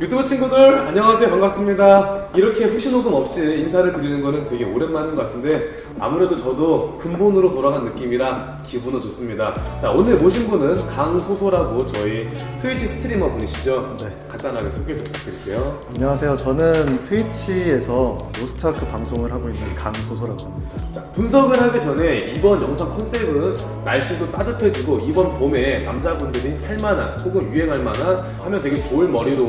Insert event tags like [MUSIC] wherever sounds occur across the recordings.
유튜브 친구들 안녕하세요. 반갑습니다. 이렇게 후시녹음 없이 인사를 드리는 거는 되게 오랜만인 것 같은데 아무래도 저도 근본으로 돌아간 느낌이라 기분은 좋습니다 자 오늘 모신 분은 강소소라고 저희 트위치 스트리머 분이시죠? 네. 간단하게 소개 좀 부탁드릴게요 안녕하세요. 저는 트위치에서 로스트아크 방송을 하고 있는 강소소라고 합니다. 자, 분석을 하기 전에 이번 영상 컨셉은 날씨도 따뜻해지고 이번 봄에 남자분들이 할 만한 혹은 유행할 만한 하면 되게 좋을 머리로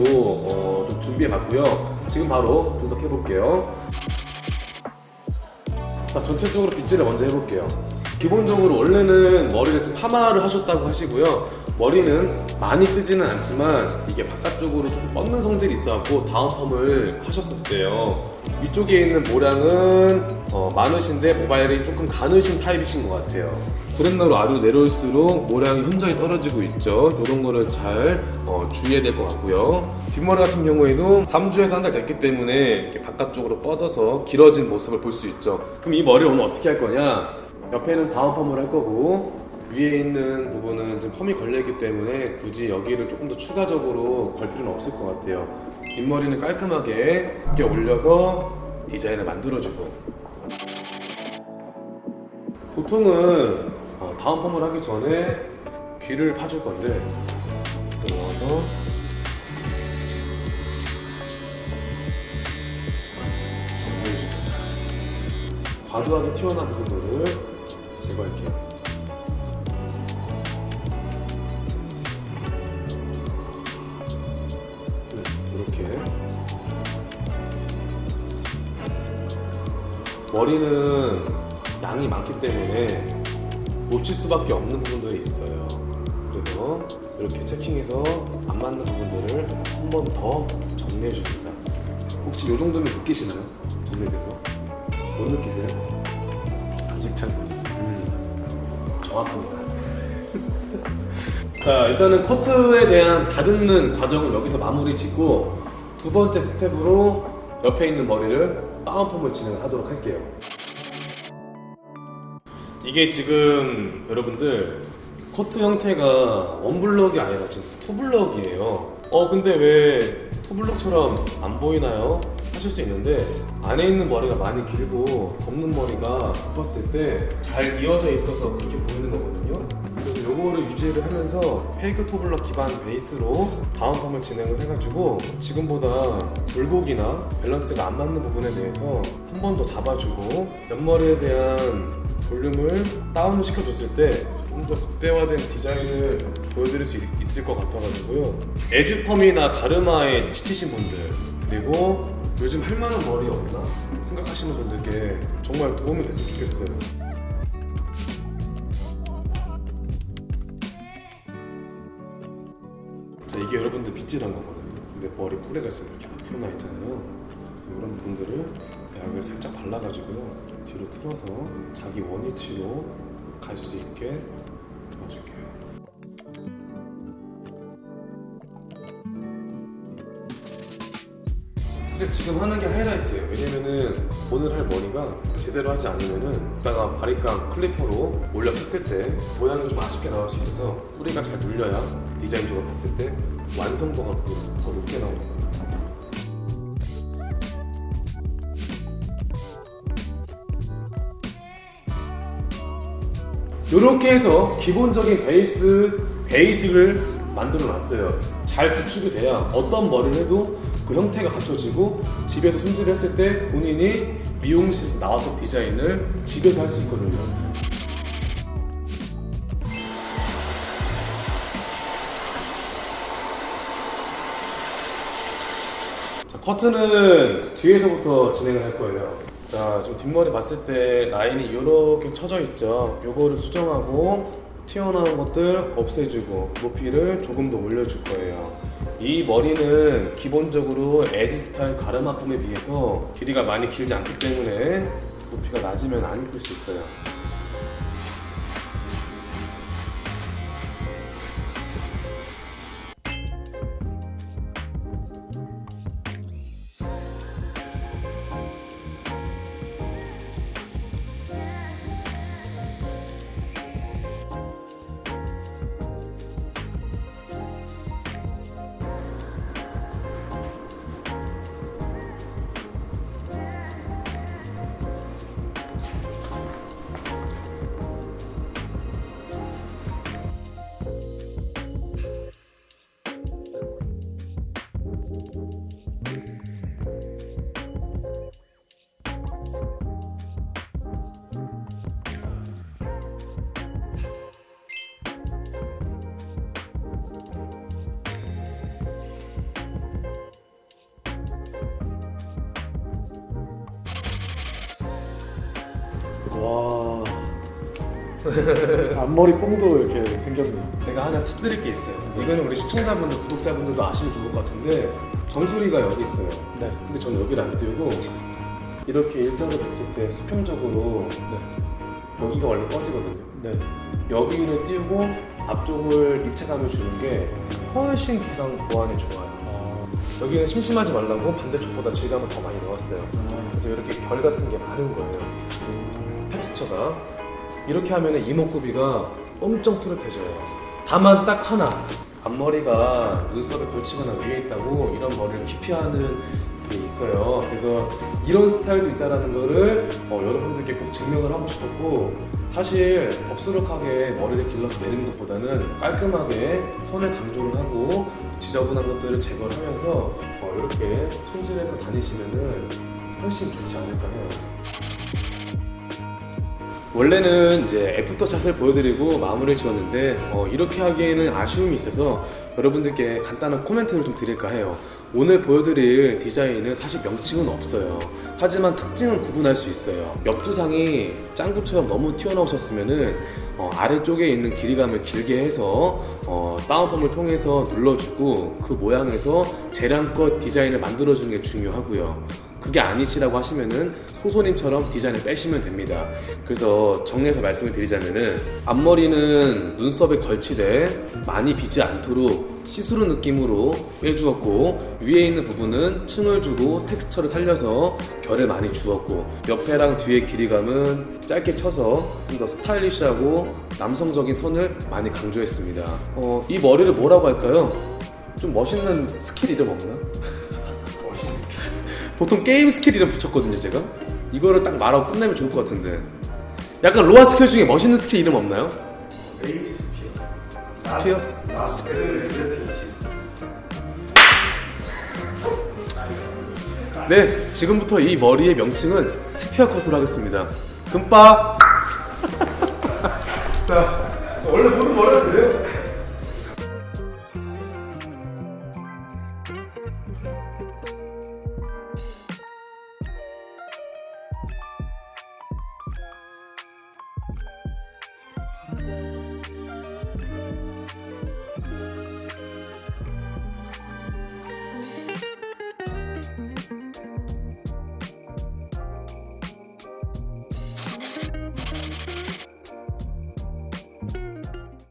어, 좀 준비해 봤고요. 지금 바로 분석해 볼게요. 자, 전체적으로 빗질을 먼저 해볼게요. 기본적으로 원래는 머리를 지금 파마를 하셨다고 하시고요. 머리는 많이 뜨지는 않지만 이게 바깥쪽으로 좀 뻗는 성질이 있어갖고 다운 펌을 하셨었대요. 위쪽에 있는 모량은 어, 많으신데 모발이 조금 가느신 타입이신 것 같아요. 브랜너로 아래로 내려올수록 모량이 현저히 떨어지고 있죠. 이런 거를 잘 어, 주의해야 될 것 같고요. 뒷머리 같은 경우에도 3주에서 한 달 됐기 때문에 바깥쪽으로 뻗어서 길어진 모습을 볼 수 있죠. 그럼 이 머리 오늘 어떻게 할 거냐? 옆에는 다운 펌을 할 거고. 위에 있는 부분은 지금 펌이 걸려있기 때문에 굳이 여기를 조금 더 추가적으로 걸 필요는 없을 것 같아요. 뒷머리는 깔끔하게 이렇게 올려서 디자인을 만들어주고. 보통은 어, 다운 펌을 하기 전에 귀를 파줄 건데 그래서 넣어서. 정리해주고. 과도하게 튀어나온 부분을 제거할게요. 네, 이렇게 머리는 양이 많기 때문에 놓칠 수밖에 없는 부분들이 있어요. 그래서 이렇게 체킹해서 안 맞는 부분들을 한 번 더 정리해 줍니다. 혹시 이 정도면 느끼시나요? 정리된 거? 못 느끼세요? 아직 잘 모르겠어요. 음, 정확합니다. [LAUGHS] 자, 일단은 커트에 대한 다듬는 과정은 여기서 마무리 짓고 두 번째 스텝으로 옆에 있는 머리를 down perm을 진행을 하도록 할게요. 이게 지금 여러분들 커트 형태가 one block이 아니라 지금 two block이에요. 어, 근데 왜 two block처럼 안 보이나요? 하실 수 있는데 안에 있는 머리가 많이 길고 덮는 머리가 봤을 때 잘 이어져 있어서 그렇게 보이는 거거든요. 그래서 요거를 유지를 하면서 fake two block 기반 베이스로 down perm을 진행을 해가지고 지금보다 굴곡이나 밸런스가 안 맞는 부분에 대해서 한 번 더 잡아주고 옆머리에 대한 볼륨을 다운을 시켜줬을 때 좀 더 극대화된 디자인을 보여드릴 수 있, 을것 같아가지고요 에즈펌이나 가르마에 지치신 분들 그리고 요즘 할 만한 머리 없나? 생각하시는 분들께 정말 도움이 됐으면 좋겠어요. 자 이게 여러분들 빗질한 거거든요. 근데 머리 뿌레가 있으면 이렇게 앞으로 나 있잖아요. 이런 부분들을 약을 살짝 발라가지고요. 뒤로 틀어서 자기 원위치로 갈 수 있게 도와줄게요 사실 지금 하는 게 하이라이트예요 왜냐면은 오늘 할 머리가 제대로 하지 않으면은 이따가 바리깡 클리퍼로 올려 쳤을 때 모양이 좀 아쉽게 나올 수 있어서 뿌리가 잘 눌려야 디자인적으로 봤을 때 완성도가 더 높게 거예요 이렇게 해서 기본적인 베이스 베이직을 만들어 놨어요. 잘 구축이 돼야 어떤 머리를 해도 그 형태가 갖춰지고 집에서 손질을 했을 때 본인이 미용실에서 나왔던 디자인을 집에서 할 수 있거든요. 자, 커트는 뒤에서부터 진행을 할 거예요. 자, 지금 뒷머리 봤을 때 라인이 이렇게 쳐져 있죠. 요거를 수정하고 튀어나온 것들 없애주고 높이를 조금 더 올려줄 거예요. 이 머리는 기본적으로 에지 스타일 가르마 폼에 비해서 길이가 많이 길지 않기 때문에 높이가 낮으면 안 이쁠 수 있어요. [LAUGHS] 앞머리 뽕도 이렇게 생겼네요. 제가 하나 팁 드릴 게 있어요. 이거는 우리 시청자분들, 구독자분들도 아시면 좋을 것 같은데 정수리가 여기 있어요. 네. 근데 저는 여기를 안 띄우고 이렇게 일자로 됐을 때 수평적으로 네. 여기가 원래 꺼지거든요. 네. 여기를 띄우고 앞쪽을 입체감을 주는 게 훨씬 기상 보완에 좋아요. 아, 여기는 심심하지 말라고 반대쪽보다 질감을 더 많이 넣었어요. 아, 그래서 이렇게 결 같은 게 많은 거예요. 음, 텍스처가 이렇게 하면 이목구비가 엄청 뚜렷해져요. 다만 딱 하나 앞머리가 눈썹에 걸치거나 위에 있다고 이런 머리를 기피하는 게 있어요. 그래서 이런 스타일도 있다라는 거를 어, 여러분들께 꼭 증명을 하고 싶었고 사실 덥수룩하게 머리를 길러서 내리는 것보다는 깔끔하게 선을 강조를 하고 지저분한 것들을 제거를 하면서 어, 이렇게 손질해서 다니시면 은 훨씬 좋지 않을까 해요. 원래는 이제 애프터샷을 보여드리고 마무리를 지었는데 어, 이렇게 하기에는 아쉬움이 있어서 여러분들께 간단한 코멘트를 좀 드릴까 해요. 오늘 보여드릴 디자인은 사실 명칭은 없어요. 하지만 특징은 구분할 수 있어요. 옆두상이 짱구처럼 너무 튀어나오셨으면은 어, 아래쪽에 있는 길이감을 길게 해서 어, 다운펌을 통해서 눌러주고 그 모양에서 재량껏 디자인을 만들어주는 게 중요하고요. 그게 아니시라고 하시면은 소소님처럼 디자인을 빼시면 됩니다. 그래서 정리해서 말씀을 드리자면은 앞머리는 눈썹에 걸치되 많이 비지 않도록 시스루 느낌으로 빼주었고 위에 있는 부분은 층을 주고 텍스처를 살려서 결을 많이 주었고 옆에랑 뒤의 길이감은 짧게 쳐서 좀 더 스타일리시하고 남성적인 선을 많이 강조했습니다. 어, 이 머리를 뭐라고 할까요? 좀 멋있는 스킬 이름 없나? 보통 게임 스킬 이름 붙였거든요 제가 이거를 딱 말하고 끝내면 좋을 것 같은데 약간 로아 스킬 중에 멋있는 스킬 이름 없나요? Rage Spear. Spear? 그래피티. 네 지금부터 이 머리의 명칭은 spear cut으로 하겠습니다 금빠 자, 원래 모든 머리가 그래요.